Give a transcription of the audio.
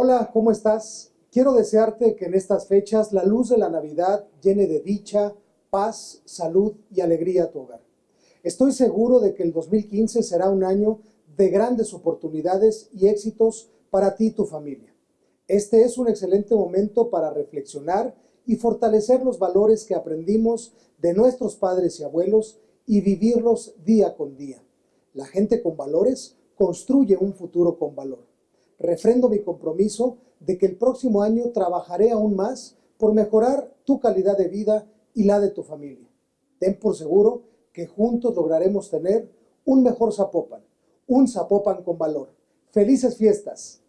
Hola, ¿cómo estás? Quiero desearte que en estas fechas la luz de la Navidad llene de dicha, paz, salud y alegría a tu hogar. Estoy seguro de que el 2015 será un año de grandes oportunidades y éxitos para ti y tu familia. Este es un excelente momento para reflexionar y fortalecer los valores que aprendimos de nuestros padres y abuelos y vivirlos día con día. La gente con valores construye un futuro con valor. Refrendo mi compromiso de que el próximo año trabajaré aún más por mejorar tu calidad de vida y la de tu familia. Ten por seguro que juntos lograremos tener un mejor Zapopan, un Zapopan con valor. ¡Felices fiestas!